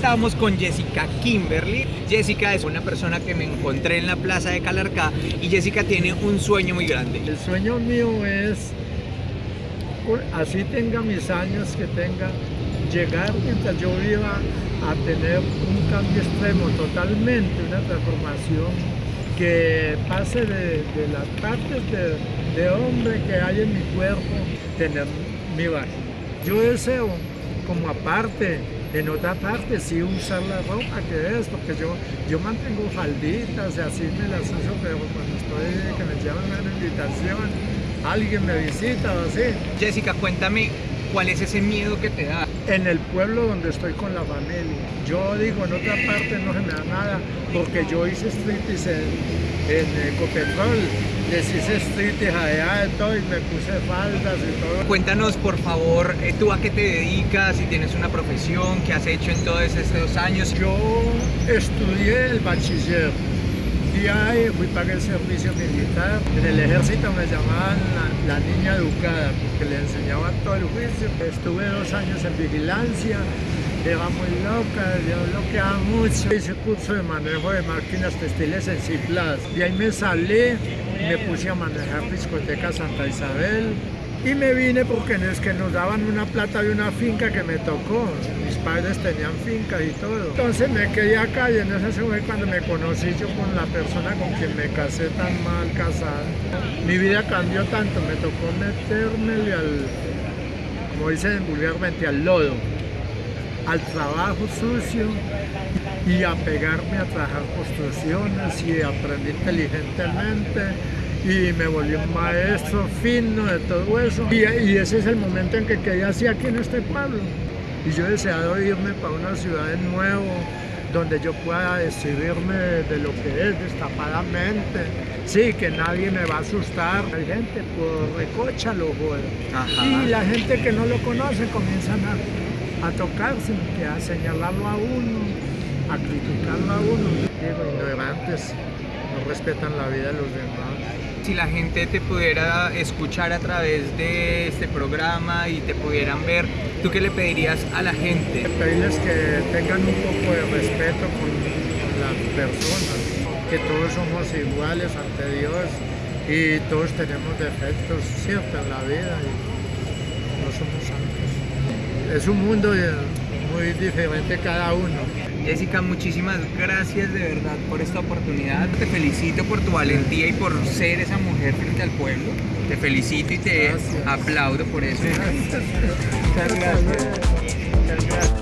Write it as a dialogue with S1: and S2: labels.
S1: estábamos con Jessica Kimberly. Jessica es una persona que me encontré en la plaza de Calarcá y Jessica tiene un sueño muy grande.
S2: El sueño mío es, así tenga mis años que tenga, llegar mientras yo viva a tener un cambio extremo totalmente, una transformación que pase de, las partes de, de hombre que hay en mi cuerpo, tener mi vagina. Yo deseo como aparte en otra parte sí usar la ropa que es, porque yo, yo mantengo falditas y así me las uso, pero cuando estoy, que me llaman a una invitación, alguien me visita o así.
S1: Jessica, cuéntame, ¿cuál es ese miedo que te da?
S2: En el pueblo donde estoy con la familia. Yo digo, en otra parte no se me da nada, porque yo hice striptease en, en Ecopetrol, les hice striptease allá y todo, y me puse faldas y todo.
S1: Cuéntanos, por favor, eh, tú a qué te dedicas, si tienes una profesión, qué has hecho en todos estos años.
S2: Yo estudié el bachiller fui para el servicio militar. En el ejército me llamaban la, niña educada porque le enseñaban todo el juicio. Estuve dos años en vigilancia, era muy loca, yo bloqueaba mucho. Hice curso de manejo de máquinas textiles en Ciplas. Y ahí me salí, me puse a manejar discoteca Santa Isabel. Y me vine porque es que nos daban una plata de una finca que me tocó. Mis padres tenían finca y todo. Entonces me quedé acá y en ese fue cuando me conocí yo con la persona con quien me casé tan mal casada. Mi vida cambió tanto, me tocó meterme al, como dicen vulgarmente, al lodo al trabajo sucio y a pegarme a trabajar construcciones y aprendí inteligentemente y me volví un maestro fino de todo eso. Y, y, ese es el momento en que quedé así aquí en este pueblo. Y yo he deseado irme para una ciudad de nuevo, donde yo pueda decidirme de lo que es destapadamente. Sí, que nadie me va a asustar. Hay gente por recocha lo Y la gente que no lo conoce comienzan a a tocarse, a señalarlo a uno, a criticarlo a uno. Digo, ignorantes, no respetan la vida de los demás.
S1: Si la gente te pudiera escuchar a través de este programa y te pudieran ver, ¿tú qué le pedirías a la gente?
S2: Pedirles que tengan un poco de respeto con las personas, que todos somos iguales ante Dios y todos tenemos defectos, cierto, en la vida y no somos santos es un mundo muy diferente cada uno.
S1: Jessica, muchísimas gracias de verdad por esta oportunidad. Te felicito por tu valentía y por ser esa mujer frente al pueblo. Te felicito y te aplaudo por eso.
S2: Muchas gracias.